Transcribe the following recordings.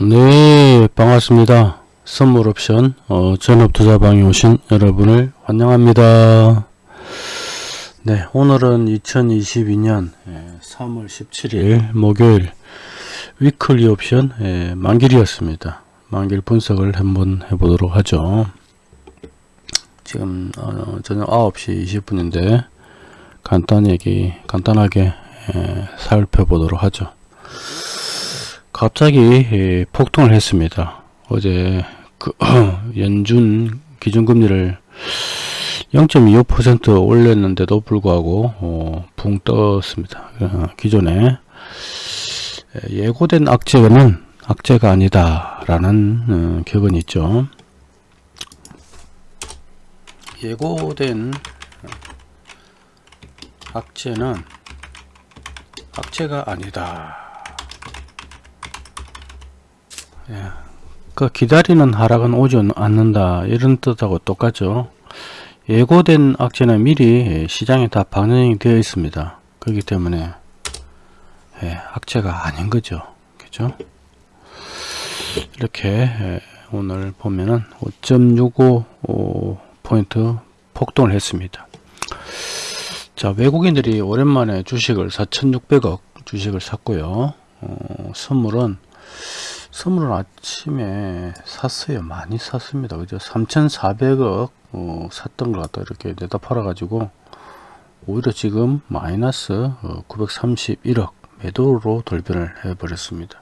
네 반갑습니다. 선물 옵션 어, 전업투자방에 오신 여러분을 환영합니다. 네 오늘은 2022년 3월 17일 목요일 위클리 옵션 예, 만길이었습니다. 만길 분석을 한번 해보도록 하죠. 지금 어, 저녁 9시 20분인데 간단하게 간단하게 예, 살펴보도록 하죠 갑자기 예, 폭등을 했습니다. 어제 그 연준 기준금리를 0.25% 올렸는데도 불구하고 어, 붕 떴습니다. 어, 기존에 예고된 악재는 악재가 아니다 라는 어, 격언이 있죠. 예고된 악재는 악재가 아니다. 예. 그 기다리는 하락은 오지 않는다. 이런 뜻하고 똑같죠. 예고된 악재는 미리 시장에 다 반영이 되어 있습니다. 그렇기 때문에 예, 악재가 아닌 거죠. 그죠? 이렇게 예, 오늘 보면은 5.65 포인트 폭등을 했습니다. 자 외국인들이 오랜만에 주식을 4,600억 주식을 샀고요. 어, 선물은 선물은 아침에 샀어요. 많이 샀습니다. 그죠? 3,400억 어, 샀던 것 같다. 이렇게 내다 팔아 가지고 오히려 지금 마이너스 어, 931억 매도로 돌변을 해 버렸습니다.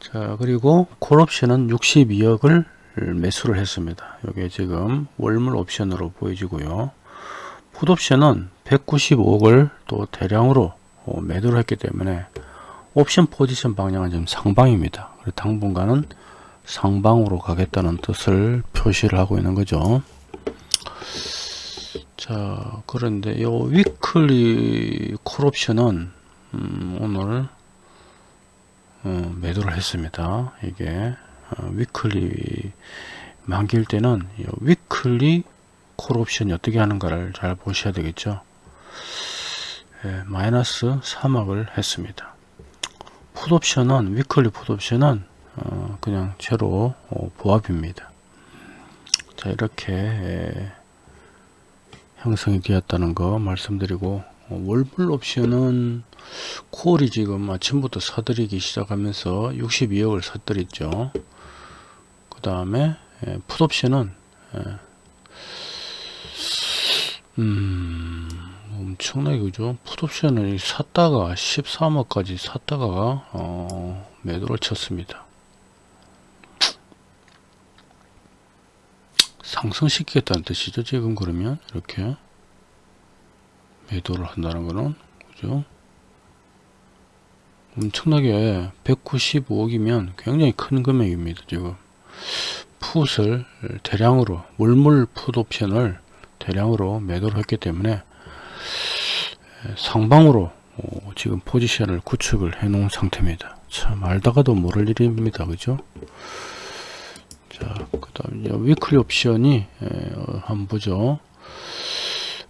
자, 그리고 콜옵션은 62억을 매수를 했습니다. 이게 지금 월물 옵션으로 보여지고요. 풋옵션은 195억을 또 대량으로 어, 매도를 했기 때문에 옵션 포지션 방향은 지금 상방입니다. 당분간은 상방으로 가겠다는 뜻을 표시를 하고 있는 거죠. 자, 그런데 요 위클리 콜옵션은 음, 오늘 어, 매도를 했습니다. 이게 어, weekly 만기일 때는 weekly 콜옵션이 어떻게 하는가를 잘 보셔야 되겠죠. 예, 마이너스 3억을 했습니다. 풋옵션은 weekly 풋옵션은 어, 그냥 제로 어, 보합입니다. 자 이렇게 에, 형성이 되었다는 거 말씀드리고 어, 월물 옵션은 콜이 지금 아침부터 사들이기 시작하면서 62억을 사들였죠. 그 다음에 풋옵션은 음 엄청나게 그죠? 풋옵션을 샀다가 13억까지 샀다가 어, 매도를 쳤습니다. 상승시키겠다는 뜻이죠 지금 그러면? 이렇게 매도를 한다는 거는? 그죠? 엄청나게 195억이면 굉장히 큰 금액입니다 지금. 풋을 대량으로 물물 풋 옵션을 대량으로 매도를 했기 때문에 상방으로 어, 지금 포지션을 구축을 해 놓은 상태입니다. 참 알다가도 모를 일입니다. 그죠? 자그 다음 위클리 옵션이 어, 한번 보죠.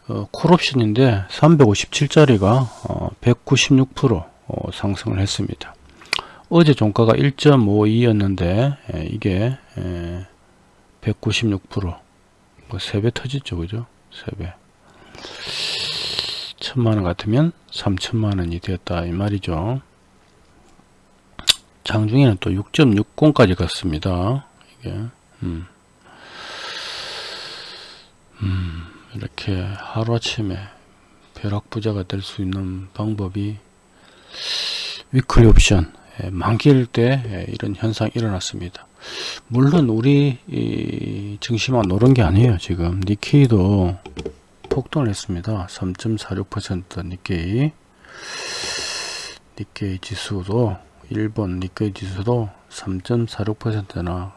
어, 콜 옵션인데 357짜리가 어, 196% 어, 상승을 했습니다. 어제 종가가 1.52였는데 에, 이게 196% 뭐 3배 터졌죠 그죠? 3배. 천만원 같으면 3천만원이 되었다 이 말이죠. 장중에는 또 6.60까지 갔습니다. 이게 음. 음, 이렇게 하루아침에 벼락부자가 될 수 있는 방법이 위클리 옵션 예, 만기일 때 예, 이런 현상이 일어났습니다 물론 우리 증시만 노는 게 아니에요 지금 니케이도 폭등을 했습니다. 3.46% 니케이 니케이 지수도 일본 니케이 지수도 3.46%나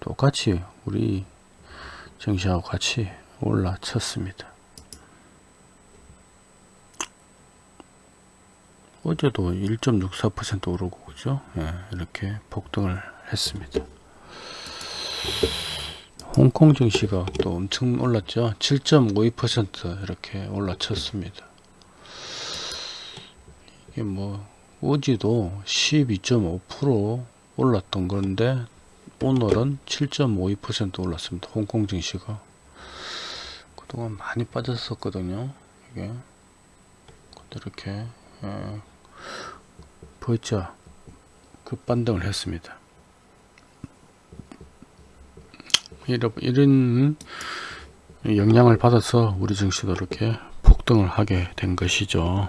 똑같이 우리 증시하고 같이 올라쳤습니다. 어제도 1.64% 오르고 그죠? 예, 이렇게 폭등을 했습니다. 홍콩 증시가 또 엄청 올랐죠 7.52% 이렇게 올라쳤습니다 이게 뭐 어제도 12.5% 올랐던 건데 오늘은 7.52% 올랐습니다. 홍콩 증시가 그동안 많이 빠졌었거든요. 이게 이렇게 어, V자 급반등을 했습니다. 이런, 이런 영향을 받아서 우리 증시도 이렇게 폭등을 하게 된 것이죠.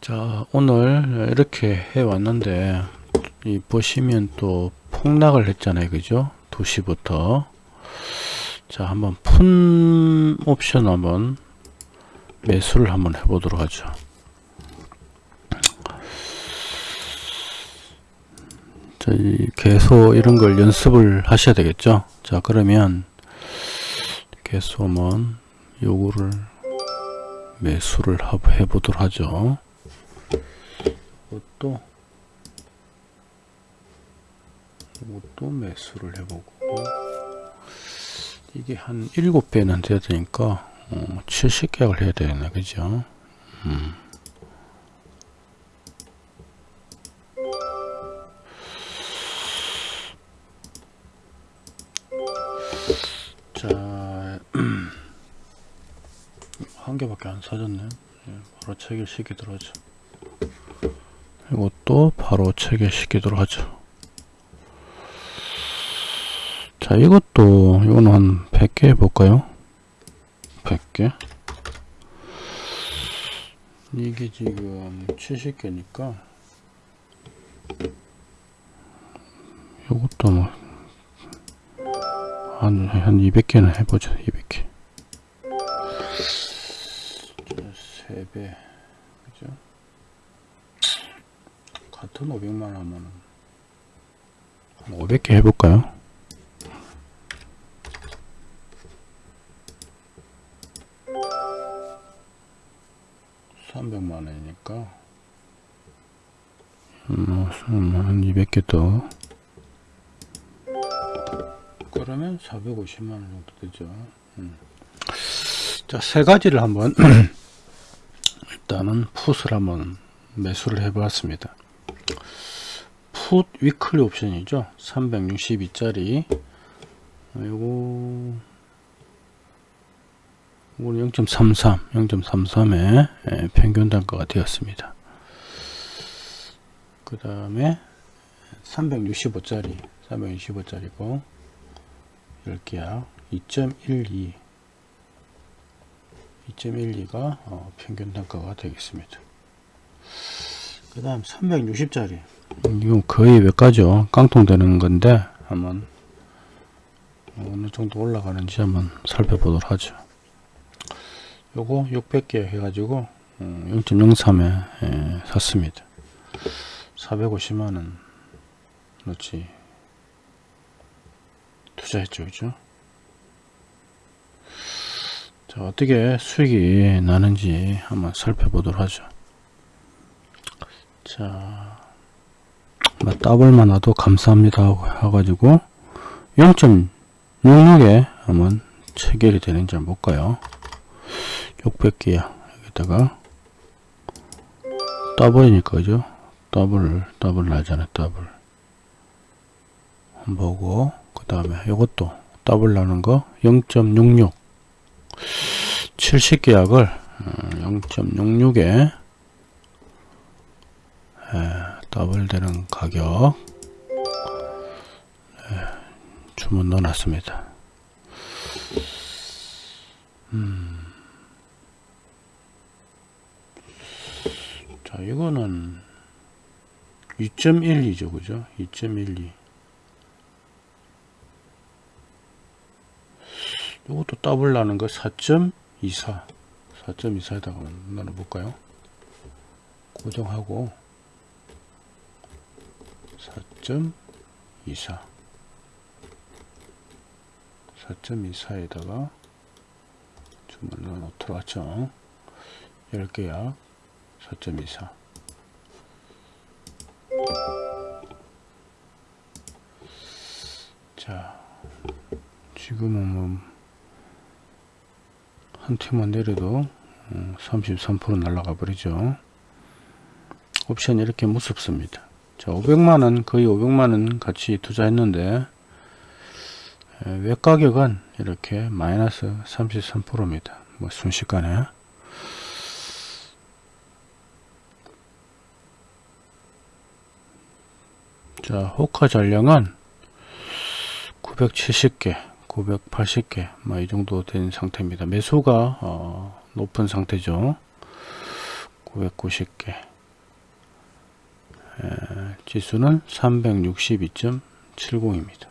자 오늘 이렇게 해 왔는데 이 보시면 또 폭락을 했잖아요. 그죠? 2시부터. 자 한번 푼 옵션 한번 매수를 한번 해보도록 하죠 자, 이 계속 이런 걸 연습을 하셔야 되겠죠? 자 그러면 한번 요거를 매수를 해 보도록 하죠. 이것도 이것도 매수를 해보고. 이게 한 7배는 돼야 되니까 어, 70계약을 해야 되네 그죠? 음. 개밖에 안 사졌네. 예, 바로 체결시키도록 하죠. 이것도 바로 체결시키도록 하죠. 자, 이것도, 이거는 한 100개 해볼까요? 100개. 이게 지금 70개니까, 이것도 뭐, 한, 한 200개는 해보죠, 200개. 1500만 하면 500개 해볼까요? 300만 원이니까 음, 한 200개 더 그러면 450만원 정도 되죠 음. 자세 가지를 한번 일단은 풋을 한번 매수를 해 보았습니다. 풋 위클리 옵션이죠 362짜리 요거 이거는 0.33, 0.33의 평균 단가가 되었습니다. 그 다음에 365짜리, 365짜리고 10개야 2.12, 2.12가 어, 평균 단가가 되겠습니다. 그 다음 360짜리 이건 거의 몇 가죠 깡통 되는 건데 한번 어느 정도 올라가는지 한번 살펴보도록 하죠. 요거 600개 해가지고 0.03에 예, 샀습니다. 450만원 넣지 투자했죠 그죠? 자 어떻게 수익이 나는지 한번 살펴보도록 하죠. 자 더블만 와도 감사합니다 하고 해가지고 0.66에 한번 체결이 되는지 한번 볼까요? 600개야 여기다가 더블이니까 그죠? 더블 더블 나잖아 더블. 한번 보고 그 다음에 이것도 더블 나는 거 0.66 70계약을 0.66에 더블 되는 가격 예, 주문 넣어 놨습니다 음. 자, 이거는 2.12죠, 그죠? 2.12. 이것도 더블 나는 거 4.24. 4.24에다가 나눠볼까요? 고정하고 4.24. 4.24에다가 주문을 넣도록 하죠. 10개야. 4.24 자, 지금은 뭐, 한 팀만 내려도 33% 어, 날라가 버리죠. 옵션 이렇게 무섭습니다. 자 500만원 거의 500만원 같이 투자했는데 에, 외 가격은 이렇게 마이너스 33%입니다. 뭐 순식간에. 자 호카 전량은 970개 980개 뭐 이 정도 된 상태입니다. 매수가 어, 높은 상태죠. 990개. 에, 지수는 362.70입니다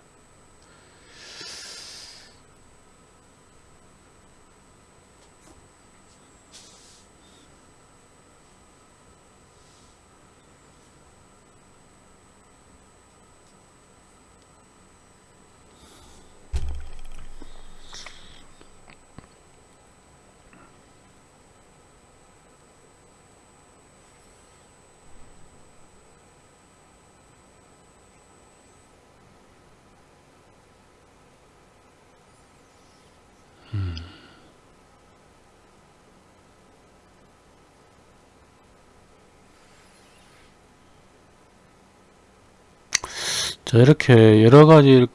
자 이렇게 여러 가지를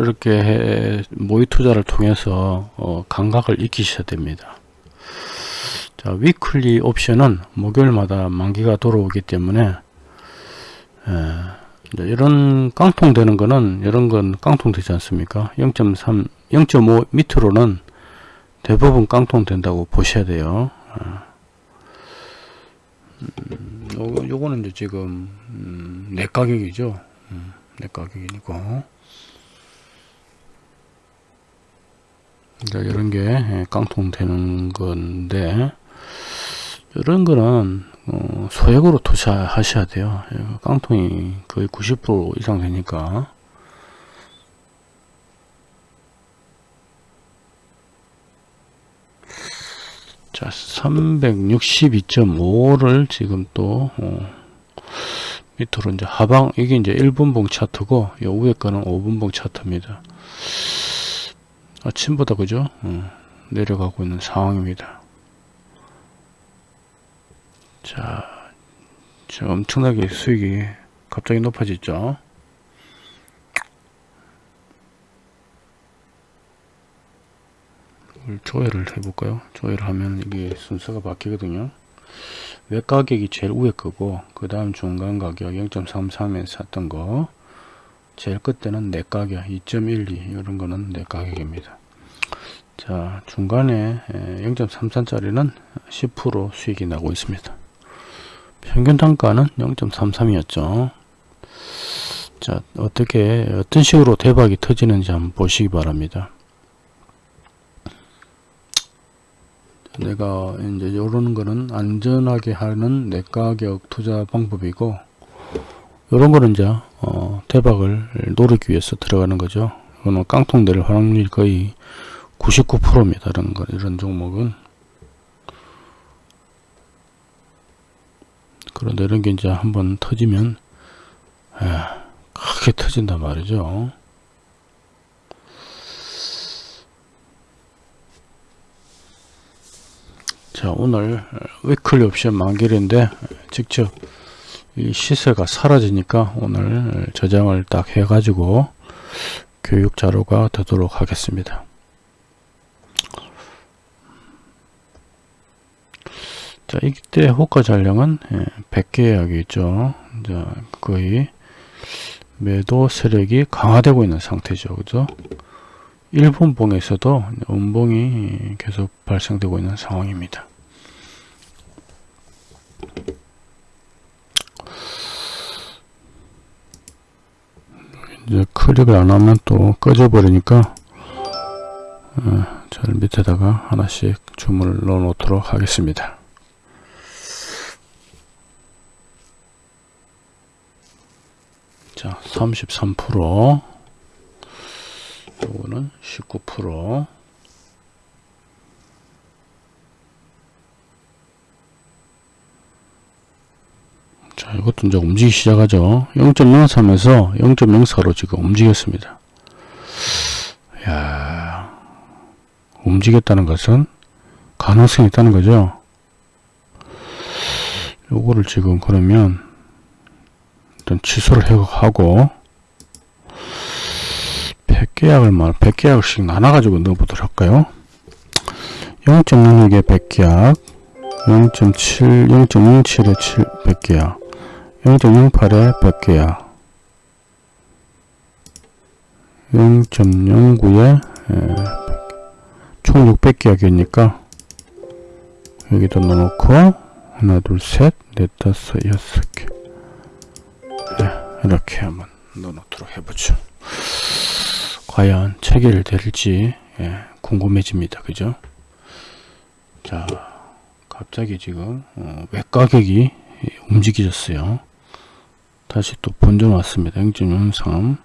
이렇게 해, 모의 투자를 통해서 어, 감각을 익히셔야 됩니다. 자 위클리 옵션은 목요일마다 만기가 돌아오기 때문에 에, 이런 깡통 되는 거는 이런 건 깡통 되지 않습니까? 0.3 0.5 밑으로는 대부분 깡통 된다고 보셔야 돼요. 음, 요거, 요거는 이제 지금 음, 내 가격이죠. 음. 내 가격이고. 이제 이런 게 예, 깡통 되는 건데 이런 거는 어, 소액으로 투자하셔야 돼요. 예, 깡통이 거의 90% 이상 되니까. 자 362.5를 지금 또 어, 밑으로 이제 하방 이게 이제 1분봉 차트고 요 위에 거는 5분봉 차트입니다. 아침보다 그죠? 어, 내려가고 있는 상황입니다. 자, 자 엄청나게 수익이 갑자기 높아졌죠? 조회를 해볼까요? 조회를 하면 이게 순서가 바뀌거든요 외 가격이 제일 위에 거고 그 다음 중간 가격 0.33에 샀던 거 제일 끝에는 내 가격 2.12 이런 거는 내 가격입니다. 자 중간에 0.33 짜리는 10% 수익이 나고 있습니다. 평균 단가는 0.33이었죠. 자 어떻게 어떤 식으로 대박이 터지는지 한번 보시기 바랍니다 내가 이제 이런 거는 안전하게 하는 내 가격 투자 방법이고 이런 거는 이제 어, 대박을 노리기 위해서 들어가는 거죠. 이거는 깡통 될 확률이 거의 99%입니다. 이런 거 이런 종목은 그런데 이런 게 이제 한번 터지면 에, 크게 터진단 말이죠. 자 오늘 위클리 옵션 만기일인데 직접 이 시세가 사라지니까 오늘 저장을 딱 해 가지고 교육 자료가 되도록 하겠습니다. 자 이때 호가 잔량은 100개 예, 이야기 있죠. 자 거의 매도 세력이 강화되고 있는 상태죠. 그죠 일본 봉에서도 음봉이 계속 발생되고 있는 상황입니다. 이제 클릭을 안 하면 또 꺼져 버리니까 어, 저 밑에다가 하나씩 주문을 넣어 놓도록 하겠습니다. 자, 33% 요거는 19% 자, 이것도 이제 움직이기 시작하죠. 0.03에서 0.04로 지금 움직였습니다. 야 움직였다는 것은 가능성이 있다는 거죠. 요거를 지금 그러면 일단 취소를 해- 하고 100 계약을 말 100계약씩 나눠가지고 넣어보도록 할까요? 0.06에 100계약 0.7 0.07에 7 100계약 0.08에 100계약 0.09에 총 600계약이니까 여기다 넣어놓고 하나 둘셋넷 다섯 여섯 개. 네, 이렇게 한번 넣어놓도록 해보죠 과연 체결될지 예, 궁금해집니다. 그죠? 자 갑자기 지금 어, 외가격이 움직여졌어요. 다시 또 본전 왔습니다. 0.03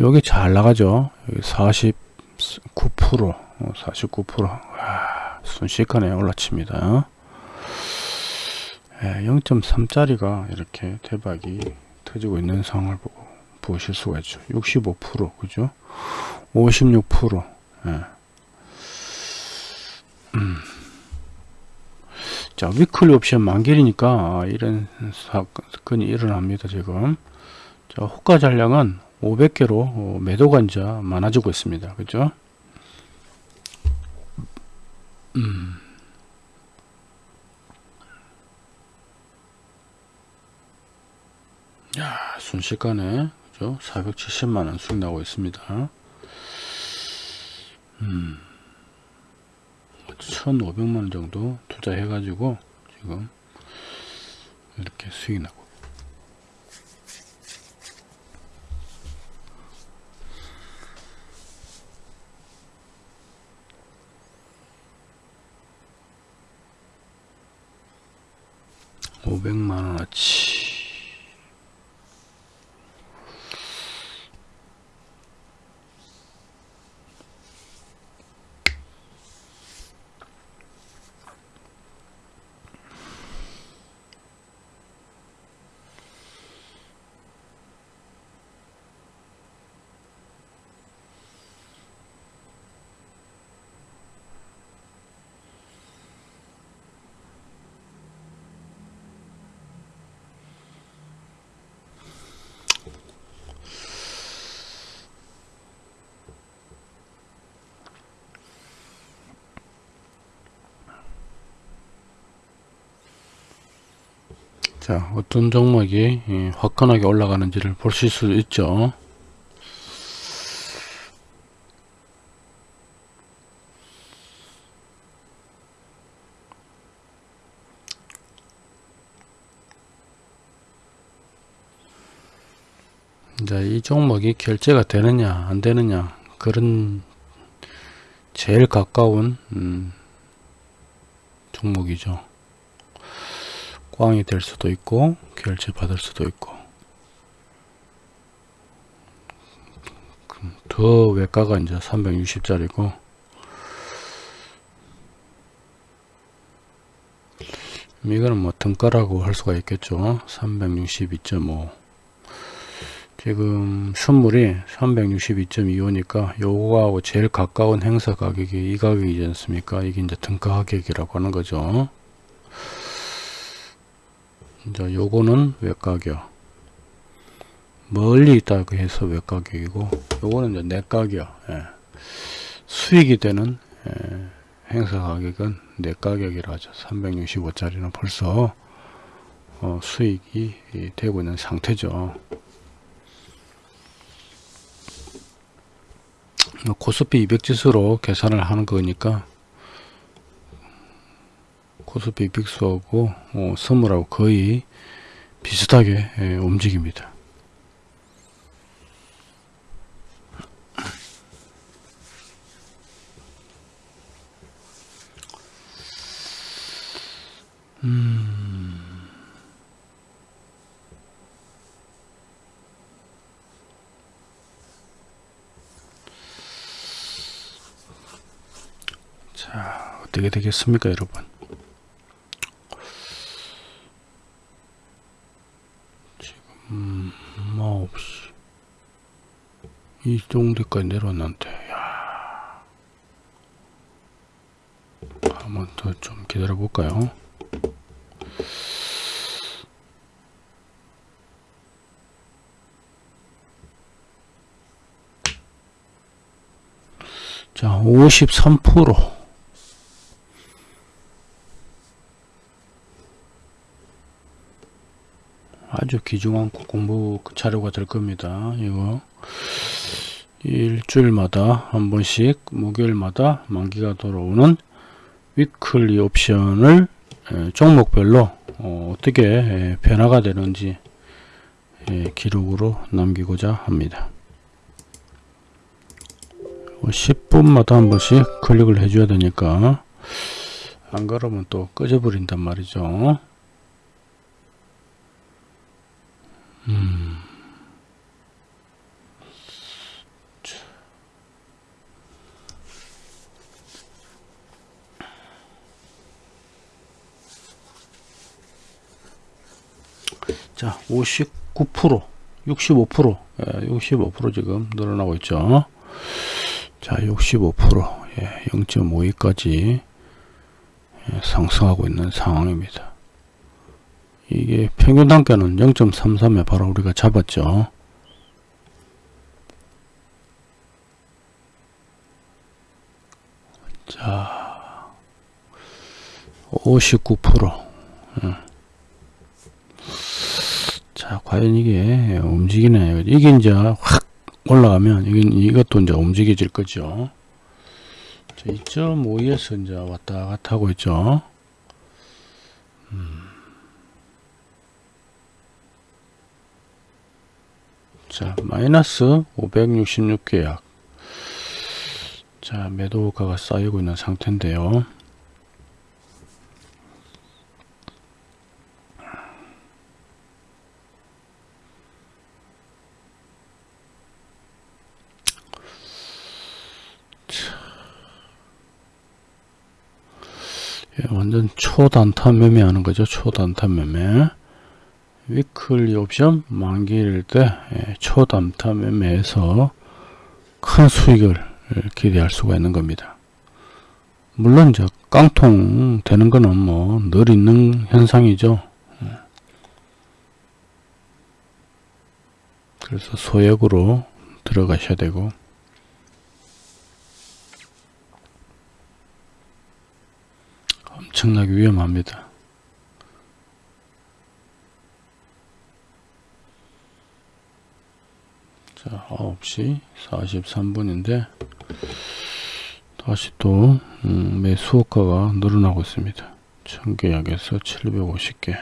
여기 잘 나가죠? 여기 49% 어, 49% 와, 순식간에 올라칩니다. 예, 0.3짜리가 이렇게 대박이 터지고 있는 상황을 보고 보실 수가 있죠 65% 그죠 56% 예. 음. 자 위클리 옵션 만길이니까 아, 이런 사건이 일어납니다 지금 자 호가 잔량은 500개로 매도 관자 많아지고 있습니다 그죠 음. 야 순식간에 그죠? 470만원 수익 나고 있습니다. 음. 1500만원 정도 투자해 가지고 지금 이렇게 수익 나고. 오백만원어치 자 어떤 종목이 예, 화끈하게 올라가는지를 보실 수 있죠. 이제 이 종목이 결제가 되느냐 안 되느냐 그런 제일 가까운 음, 종목이죠 꽝이 될 수도 있고 결제 받을 수도 있고. 더 외가가 이제 360짜리고. 이거는 뭐 등가라고 할 수가 있겠죠. 362.5 지금 선물이 362.25니까 요거하고 제일 가까운 행사 가격이 이 가격이지 않습니까? 이게 이제 등가 가격이라고 하는 거죠 이제 요거는 외가격 멀리 있다고 해서 외가격이고 요거는 이제 내가격 예. 수익이 되는 예. 행사 가격은 내가격이라 하죠 365짜리는 벌써 어, 수익이 되고 있는 상태죠 코스피 200 지수로 계산을 하는 거니까 코스피 빅스하고 어, 선물하고 거의 비슷하게 예, 움직입니다. 음. 자 어떻게 되겠습니까 여러분 마없이 이 정도까지 내려왔는데 야. 한번 더 좀 기다려 볼까요? 자53% 아주 귀중한 공부 자료가 될 겁니다. 이거 일주일마다 한 번씩 목요일마다 만기가 돌아오는 위클리 옵션을 종목별로 어, 떻게 변화가 되는지 기록으로 남기고자 합니다. 10분마다 한 번씩 클릭을 해줘야 되니까 안 그러면 또 꺼져버린단 말이죠. 음. 자, 59%, 65%, 예, 65% 지금 늘어나고 있죠. 자, 65%, 예, 0.52까지 예, 상승하고 있는 상황입니다. 이게 평균 단가는 0.33에 바로 우리가 잡았죠. 자, 59%. 음. 자, 과연 이게 움직이네. 이게 이제 확 올라가면 이건 이것도 이제 움직여질 거죠. 2.5에서 이제 왔다 갔다 하고 있죠. 음. 자, 마이너스 566계약. 자, 매도가가 쌓이고 있는 상태인데요. 예, 완전 초단타 매매하는 거죠. 초단타 매매. 위클리 옵션 만기일 때 예, 초단타 매매에서 큰 수익을 기대할 수가 있는 겁니다. 물론 이제 깡통 되는 거는 뭐 늘 있는 현상이죠. 예. 그래서 소액으로 들어가셔야 되고 엄청나게 위험합니다. 자, 9시 43분인데 다시 또 음, 매수호가가 늘어나고 있습니다. 1000계약에서 750개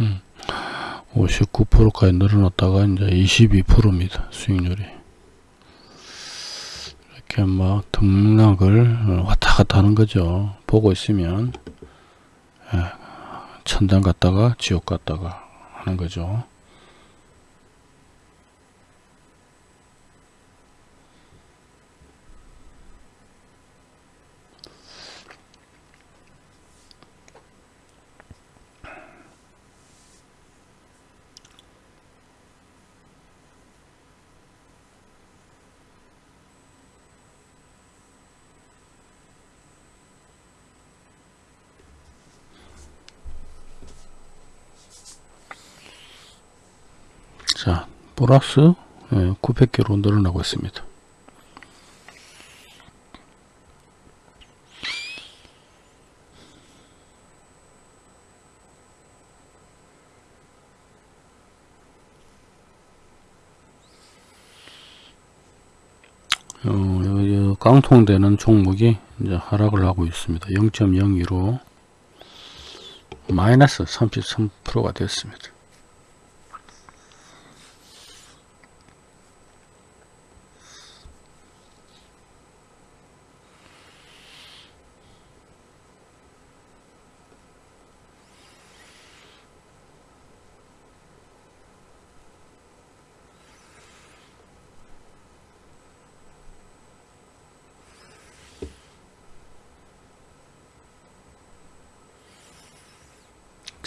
음. 59%까지 늘어났다가 이제 22%입니다. 수익률이. 이렇게 막 등락을 왔다 갔다 하는 거죠. 보고 있으면 예, 천당 갔다가 지옥 갔다가 하는 거죠. 자, 플러스 900개로 늘어나고 있습니다. 어, 깡통되는 종목이 이제 하락을 하고 있습니다. 0.02로 마이너스 33%가 됐습니다.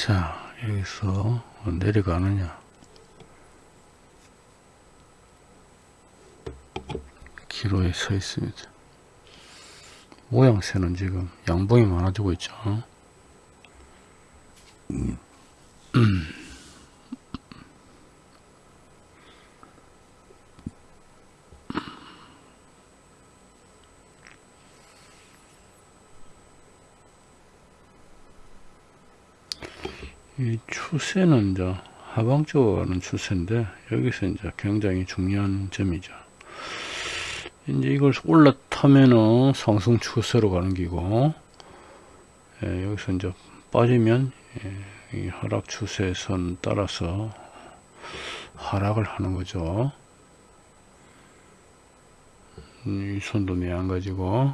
자 여기서 내려가느냐 있습니다 모양새는 지금 양봉이 많아지고 있죠 이 추세는 이제 하방적으로 가는 추세인데 여기서 이제 굉장히 중요한 점이죠. 이제 이걸 올라타면은 상승 추세로 가는 기고 예, 여기서 이제 빠지면 예, 이 하락 추세선 따라서 하락을 하는 거죠. 이 손도 매한 가지고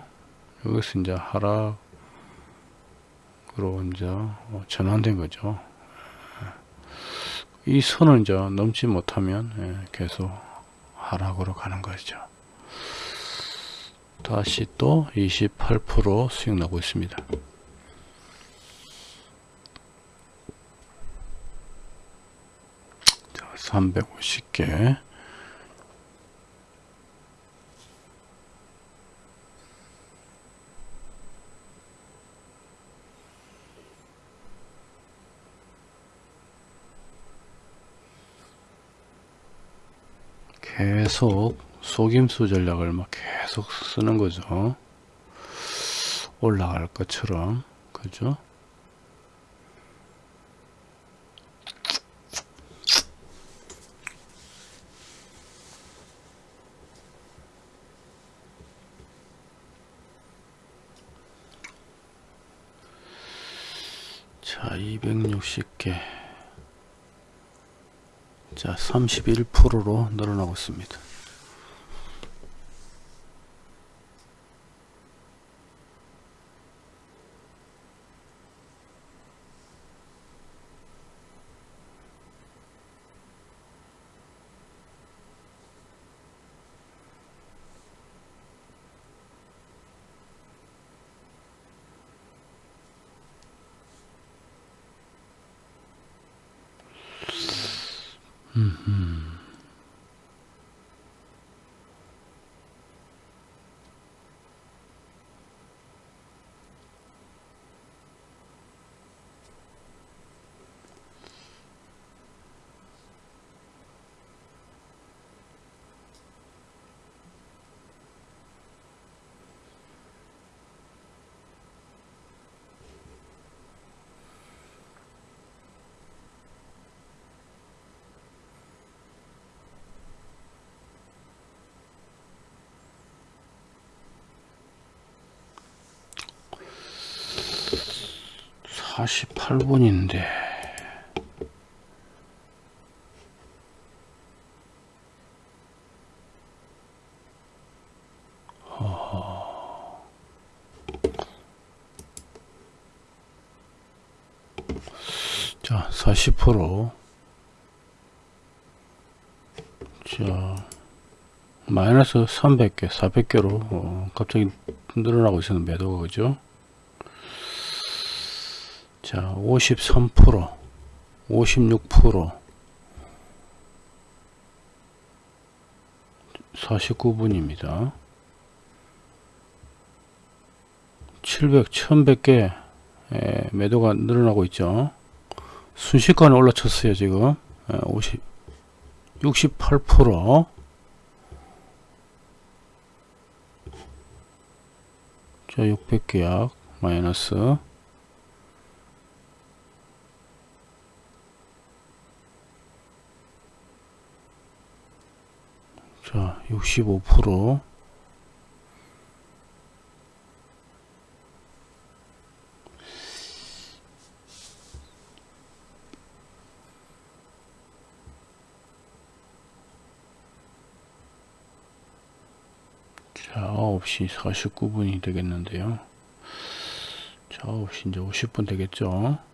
여기서 이제 하락으로 이제 전환된 거죠. 이 선을 이제 넘지 못하면 예, 계속 하락으로 가는 거죠. 다시 또 28% 수익 나고 있습니다. 자, 350개. 계속 속임수 전략을 막 계속 쓰는 거죠. 올라갈 것처럼. 그죠? 자, 260개. 자, 31%로 늘어나고 있습니다. 사십팔 분인데 자, 40%. 자, 마이너스 300개, 400개로 어, 갑자기 늘어나고 있는 매도가 그죠? 자, 53%, 56%, 49분입니다. 700, 1100개 예, 매도가 늘어나고 있죠. 순식간에 올라쳤어요, 지금. 예, 50, 68%. 자, 600계약 마이너스. 자, 65%. 자, 9시 49분이 되겠는데요. 자, 9시 이제 50분 되겠죠.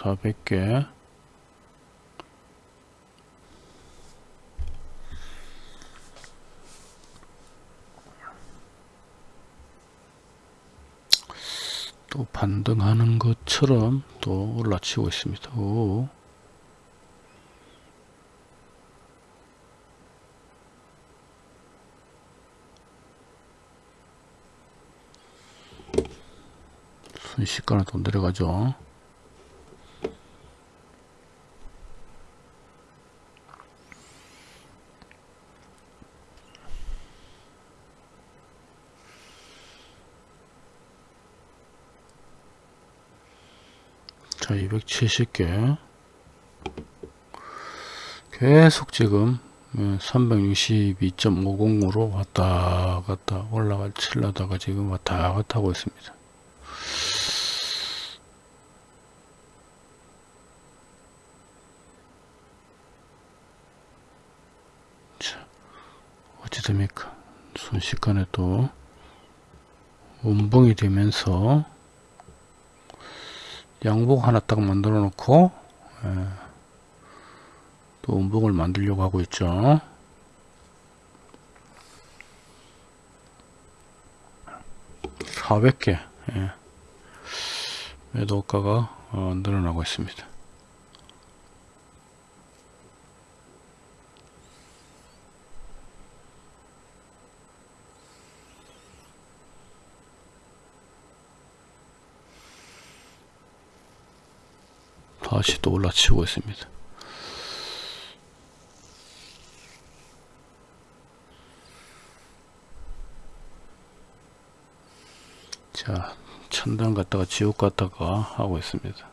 400개 또 반등하는 것처럼 또 올라치고 있습니다. 오. 순식간에 돈 내려가죠. 자, 270개. 계속 지금 362.50으로 왔다 갔다 올라가 칠라다가 지금 왔다 갔다 하고 있습니다. 자, 어찌 됩니까? 순식간에 또 운봉이 되면서 양복 하나 딱 만들어 놓고 예, 또 운봉을 만들려고 하고 있죠. (400개) 예. 매도가가 어, 늘어나고 있습니다. 다시 또 올라치고 있습니다. 자, 천당 갔다가 지옥 갔다가 하고 있습니다.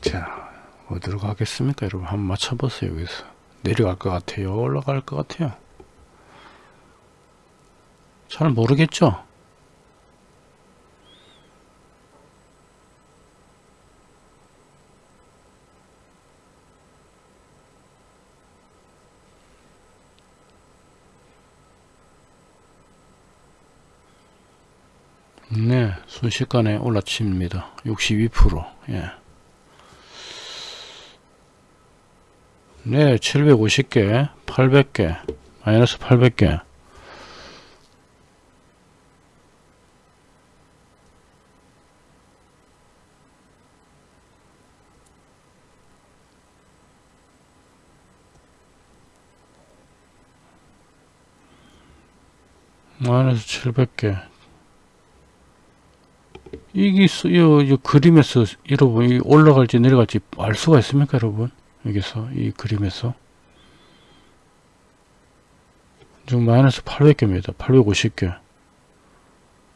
자, 어디로 가겠습니까? 여러분, 한번 맞춰보세요, 여기서. 내려갈 것 같아요? 올라갈 것 같아요? 잘 모르겠죠? 네, 순식간에 올라칩니다. 62%. 예. 네, 750개, 800개, 마이너스 800개. 마이너스 700개. 이게 이, 이 그림에서 여러분 이 올라갈지 내려갈지 알 수가 있습니까, 여러분? 여기서 이 그림에서 지금 마이너스 800개입니다. 850개.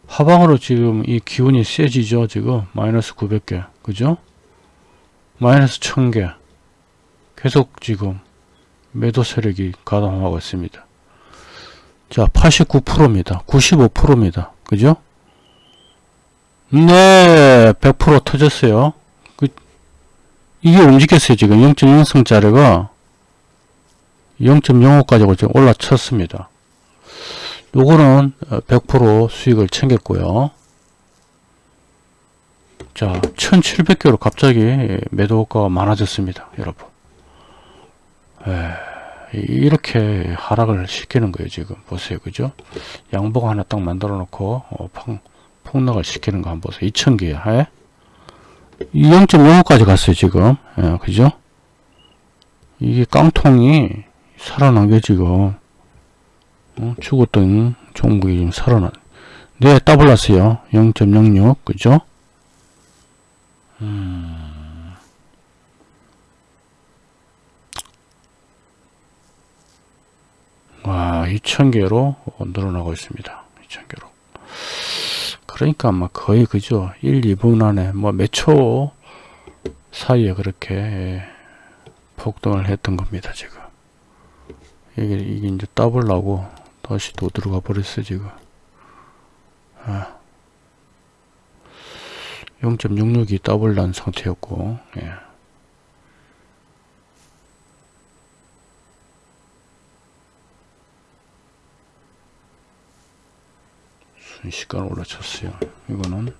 하방으로 지금 이 기운이 세지죠. 지금 마이너스 900개. 그죠? 마이너스 1000개. 계속 지금 매도 세력이 가담하고 있습니다. 자, 89%입니다. 95%입니다. 그죠? 네, 100% 터졌어요. 그, 이게 움직였어요. 지금 0.0성짜리가 0.05까지 지금 올라쳤습니다. 요거는 100% 수익을 챙겼고요. 자, 1700개로 갑자기 매도가가 많아졌습니다. 여러분. 에, 이렇게 하락을 시키는 거예요. 지금 보세요. 그죠? 양복 하나 딱 만들어 놓고 어, 팡, 폭락을 시키는 거 한번 보세요. 2000개야. 예? 0.05까지 갔어요. 지금. 예, 그죠? 이게 깡통이 살아난 게 지금 어, 죽었던 종목이 지금 살아난 네 따블났어요 0.06 그죠 음. 와 2000개로 늘어나고 있습니다 2000개로 그러니까 아마 거의 그죠 1 2분 안에 뭐 몇 초 사이에 그렇게 예, 폭등을 했던 겁니다 지금 이게, 이게 이제 따블라고 다시 또 들어가 버렸어 지금 아. 0.66이 더블 난 상태였고 예. 순식간 올라쳤어요. 이거는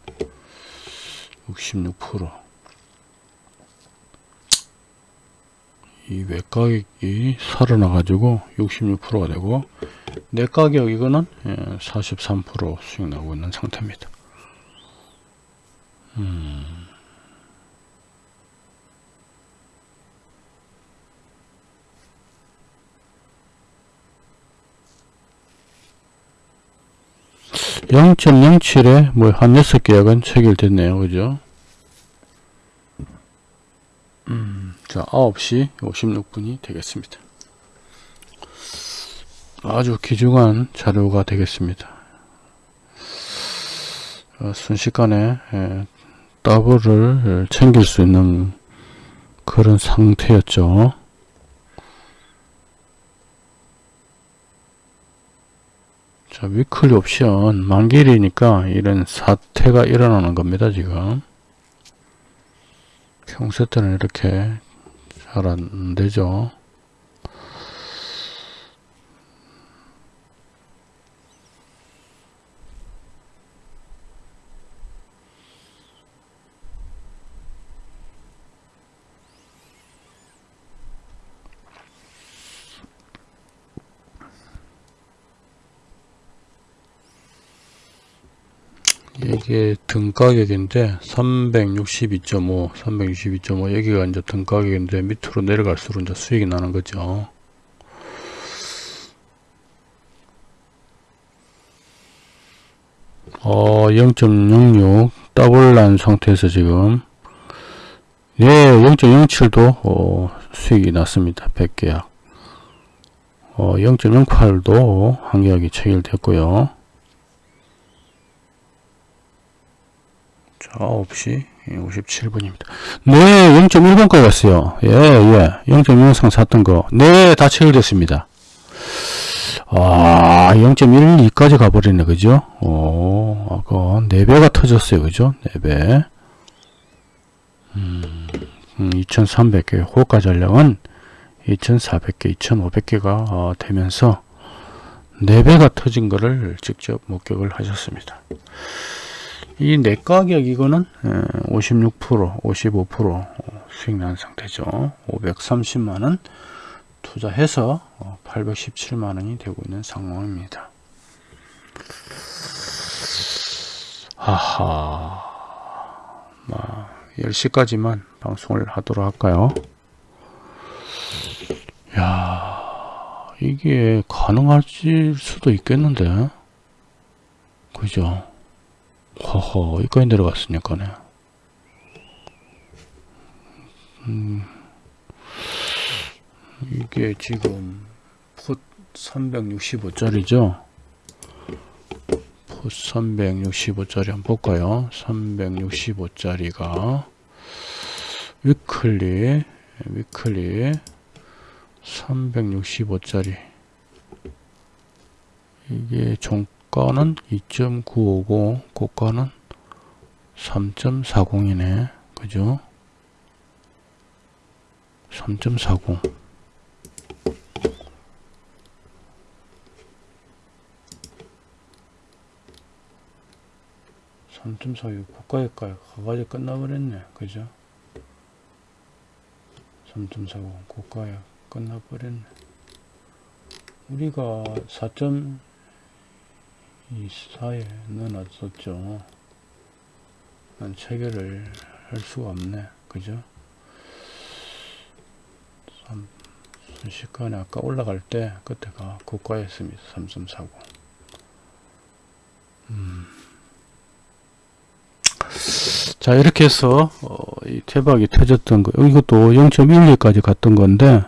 66%이 외가격이 살아나 가지고 66%가 되고 내가격 이거는 43% 수익 나오고 있는 상태입니다. 음. (0.07에) 뭐한 6계약은 체결됐네요. 그죠? 음, 자 9시 56분이 되겠습니다. 아주 귀중한 자료가 되겠습니다. 어, 순식간에 예, 더블을 챙길 수 있는 그런 상태였죠 자 위클리 옵션. 만길이니까 이런 사태가 일어나는 겁니다 지금. 평소 때는 이렇게 잘 안되죠 이게 등가격인데 362.5 362.5 여기가 이제 등가격인데 밑으로 내려갈수록 이제 수익이 나는 거죠 어, 0.66 더블 난 상태에서 지금 예, 0.07도 어, 수익이 났습니다. 100계약 어, 0.08도 한 계약이 체결됐고요. 자, 9시 57분입니다. 네, 0.1번까지 갔어요. 예, 예. 0.1상 샀던 거. 네, 다 체결됐습니다. 아, 0.12까지 가버리네, 그죠? 오, 아까 4배가 터졌어요, 그죠? 4배. 음, 2300개, 음, 호가 전량은 2400개, 2500개가 어, 되면서 4배가 터진 거를 직접 목격을 하셨습니다. 이 내가격 이거는 56% 55% 수익 난 상태죠. 530만원 투자해서 817만원이 어, 되고 있는 상황입니다. 하하 10시까지만 방송을 하도록 할까요? 야 이게 가능할 수도 있겠는데? 그죠 허허 여기까지 내려갔으니까네. 음, 이게 지금 풋 365짜리죠? 풋 365짜리 한번 볼까요? 365짜리가 위클리 위클리 365짜리. 이게 종 고가는 2.950 고가는 3.40이네. 그죠? 3.40 3.46 고가일까요? 가가지 끝나버렸네. 그죠? 3.40 고가에 끝나버렸네. 우리가 4. 이 사에 넣어놨었죠. 난 체결을 할 수가 없네. 그죠? 순식간에 아까 올라갈 때 그때가 고가였습니다. 3340. 음. 자 이렇게 해서 어, 이 대박이 터졌던 거 이것도 0.12까지 갔던 건데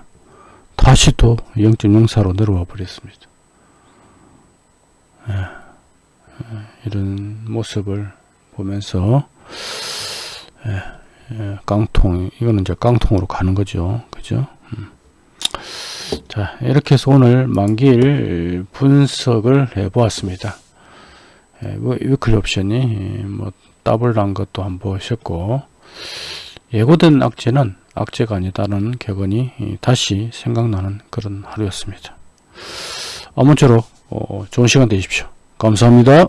다시 또 0.04로 내려와 버렸습니다. 예. 이런 모습을 보면서 예, 예, 깡통 이거는 이제 깡통으로 가는 거죠. 그죠? 음. 자 이렇게 해서 오늘 만기일 분석을 해 보았습니다. 예, 뭐 weekly 옵션이 뭐 더블 난 것도 한번 보셨고 예고된 악재는 악재가 아니다는 격언이 다시 생각나는 그런 하루였습니다. 아무쪼록 어, 좋은 시간 되십시오 감사합니다.